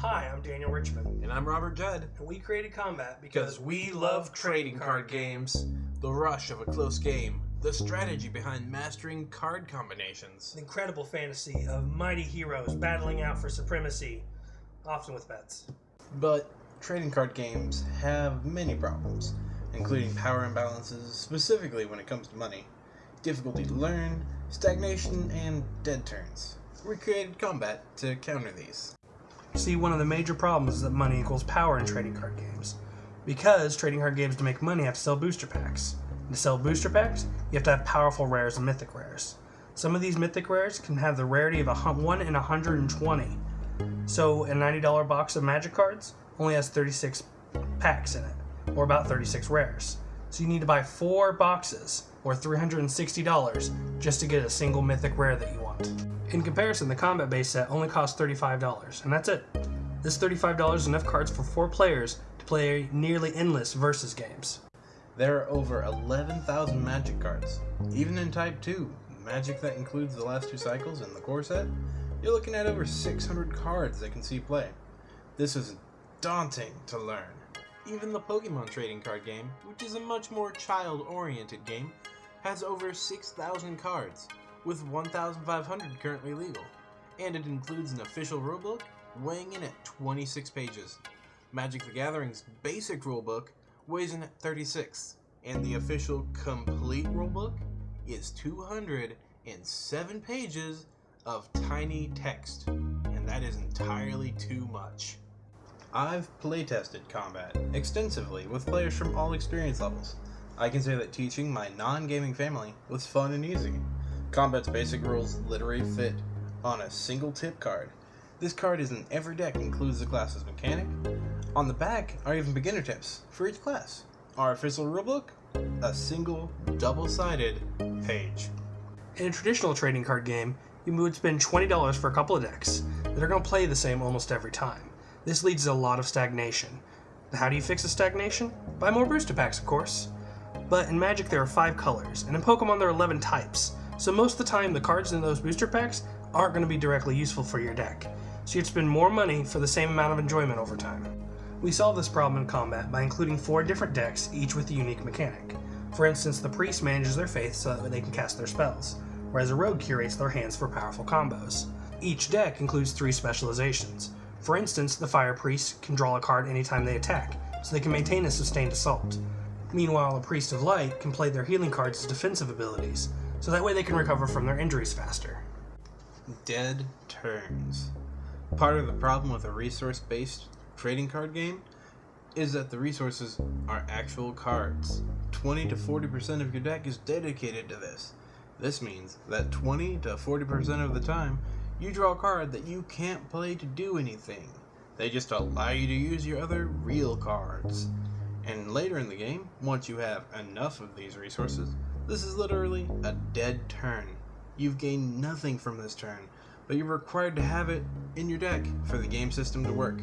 Hi, I'm Daniel Richmond, And I'm Robert Judd. and we created Combat Because we love trading card games, the rush of a close game, the strategy behind mastering card combinations. The incredible fantasy of mighty heroes battling out for supremacy, often with bets. But trading card games have many problems, including power imbalances, specifically when it comes to money, difficulty to learn, stagnation, and dead turns. We created Combat to counter these. See, one of the major problems is that money equals power in trading card games. Because trading card games to make money have to sell booster packs. And to sell booster packs, you have to have powerful rares and mythic rares. Some of these mythic rares can have the rarity of a hun- 1 in 120. So a $90 box of magic cards only has 36 packs in it, or about 36 rares. So you need to buy four boxes, or $360, just to get a single mythic rare that you want. In comparison, the combat base set only costs $35, and that's it. This $35 is enough cards for four players to play nearly endless versus games. There are over 11,000 magic cards. Even in Type 2, magic that includes the last two cycles and the core set, you're looking at over 600 cards that can see play. This is daunting to learn. Even the Pokemon trading card game, which is a much more child oriented game, has over 6,000 cards, with 1,500 currently legal. And it includes an official rulebook weighing in at 26 pages. Magic the Gathering's basic rulebook weighs in at 36, and the official complete rulebook is 207 pages of tiny text, and that is entirely too much. I've playtested Combat extensively with players from all experience levels. I can say that teaching my non gaming family was fun and easy. Combat's basic rules literally fit on a single tip card. This card is in every deck includes the class's mechanic. On the back are even beginner tips for each class. Our official rulebook? A single, double sided page. In a traditional trading card game, you would spend $20 for a couple of decks that are going to play the same almost every time. This leads to a lot of stagnation. How do you fix the stagnation? Buy more booster packs, of course. But in Magic there are 5 colors, and in Pokemon there are 11 types, so most of the time the cards in those booster packs aren't going to be directly useful for your deck, so you'd spend more money for the same amount of enjoyment over time. We solve this problem in combat by including four different decks, each with a unique mechanic. For instance, the priest manages their faith so that they can cast their spells, whereas a rogue curates their hands for powerful combos. Each deck includes three specializations. For instance, the fire priest can draw a card anytime they attack, so they can maintain a sustained assault. Meanwhile, a priest of light can play their healing cards as defensive abilities, so that way they can recover from their injuries faster. Dead turns. Part of the problem with a resource based trading card game is that the resources are actual cards. 20 to 40% of your deck is dedicated to this. This means that 20 to 40% of the time, you draw a card that you can't play to do anything. They just allow you to use your other real cards. And later in the game, once you have enough of these resources, this is literally a dead turn. You've gained nothing from this turn, but you're required to have it in your deck for the game system to work.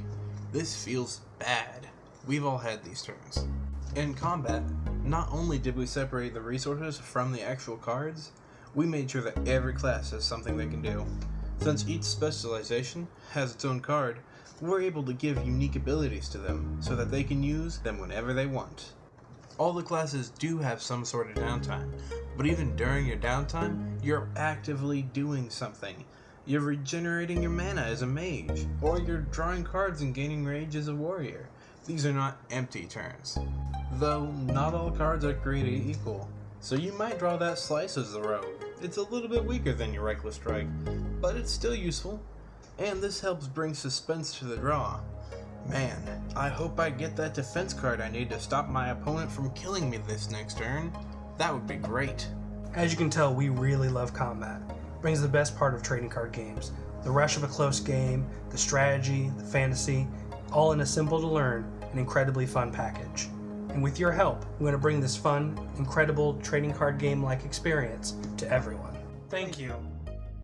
This feels bad. We've all had these turns. In combat, not only did we separate the resources from the actual cards, we made sure that every class has something they can do. Since each specialization has its own card, we're able to give unique abilities to them so that they can use them whenever they want. All the classes do have some sort of downtime, but even during your downtime, you're actively doing something. You're regenerating your mana as a mage, or you're drawing cards and gaining rage as a warrior. These are not empty turns. Though not all cards are created equal, so you might draw that slice as the rogue. It's a little bit weaker than your reckless strike, but it's still useful, and this helps bring suspense to the draw. Man, I hope I get that defense card I need to stop my opponent from killing me this next turn. That would be great. As you can tell, we really love combat. It brings the best part of trading card games the rush of a close game, the strategy, the fantasy, all in a simple to learn and incredibly fun package. And with your help, we want to bring this fun, incredible trading card game like experience to everyone. Thank you.